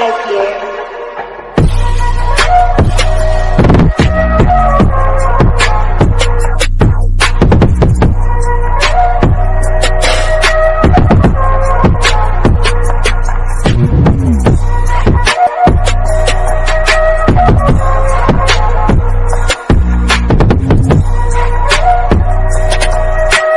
Aqui.